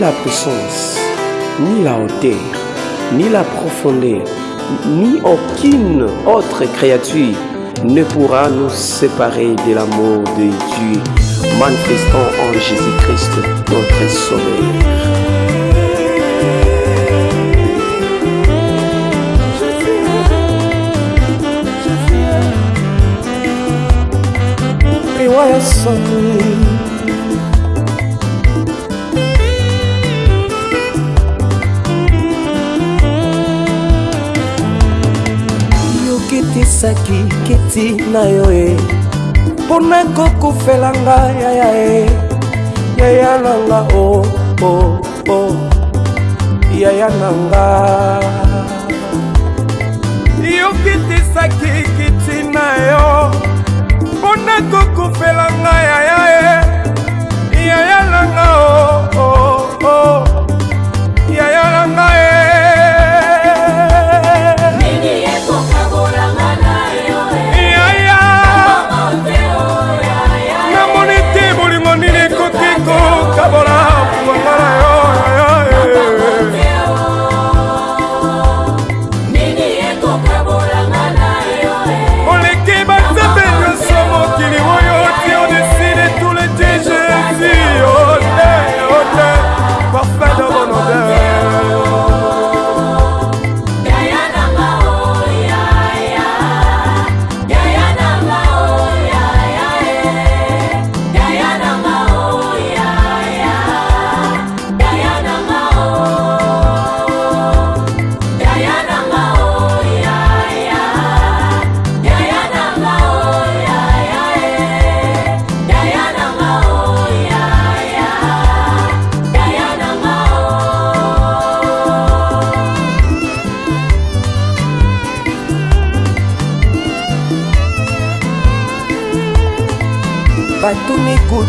la puissance, ni la hauteur, ni la profondeur, ni aucune autre créature ne pourra nous séparer de l'amour de Dieu manifestant en Jésus-Christ notre Sauveur. opesaki kiti na yo e mpo nakokufelanga yaya e yaya nanga o oh, o oh, o oh. yaya nanga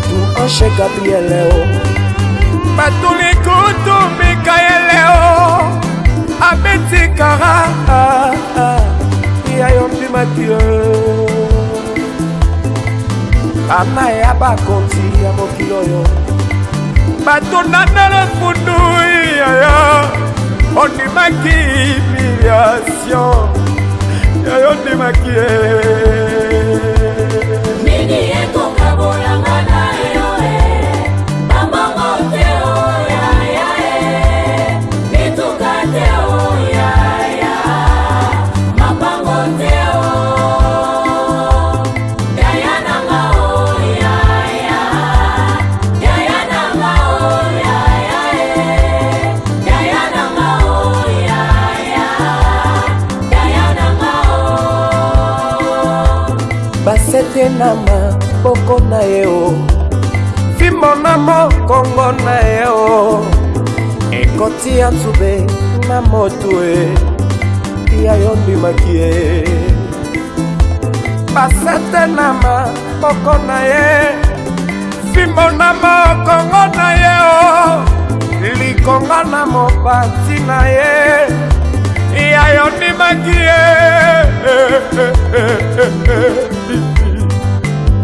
tu anche gabriel leo batuli kutumika ye leo abeti kara ya yo mbimatie mama ya bakonzi ya mokili oyo batondana na fundu yayo ondimaki humiliation yayo ondimaki ye na maboko na ye o fimbo na mokongo na ye o ekoti ya nsube na motu e ya yo ndimaki ye basete na maboko na ye fimbo na mokongo na ye o likonga na mobati na ye ya yo ndimaki ye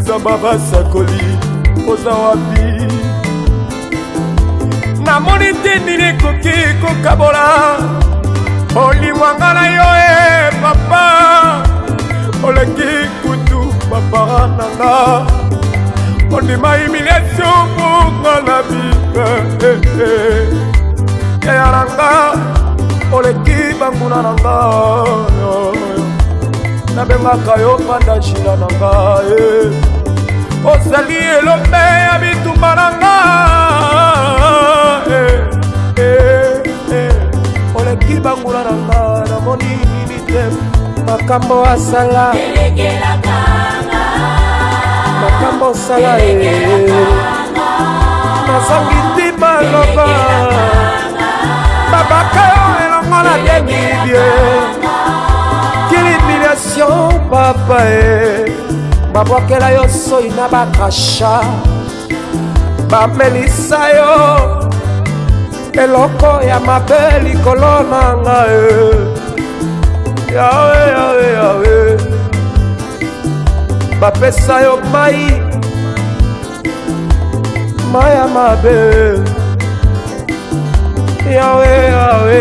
nzamba basakoli oza wapi namoni te nini ekoki kokabola olimwanga na yo e papa oleki kutu bapara nanga ondima humiliation bonga na bika e, e, e! yaya nanga oleki banguna nanga nabengaka yo bandashina nanga ozali elombe ya bitumba na nga eh, eh, eh. oleki bangula na nga namoni nini te makambo asala makambo osala nazangi ti maloba babaka yo elongo na denidie kilimiliation papa e babwakela yo soi na bakrasha bamelisa yo eloko ya mabe likolo na ngae yawe yawe yawe bapesa yo mai mai ya mabe yawe yawe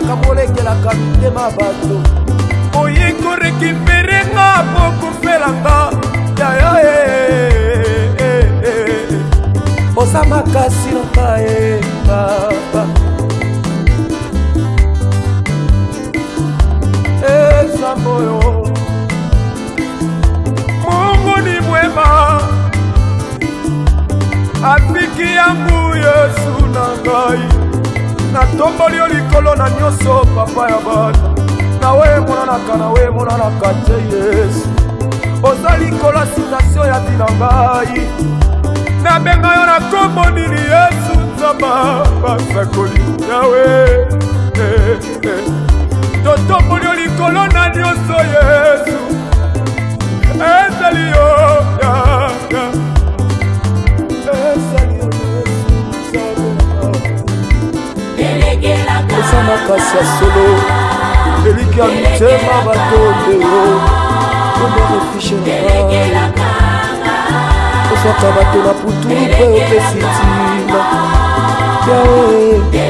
makambo olekelaka mitema bato oyekoreki mperenga mpo kofelanga yayae e, e, e, oza makasi na ngai papa ezambo oyo mongoni mwema apiki yangu yesu na ngai tomboli yo likolo na nyonso papa ya bato nawe emonanaka nawe emonanaka te yesu oza likolo sitation ya bilangai nabenga yo na nkombo nini yesu nzamba basakoli yawe totomboli eh, eh, eh. yo likolo na nyonso yesu ezali yo ya solo eliki ya mitema bato ndeo omonefishe na ngai osaka bato na putulu mpe opesi ntina yae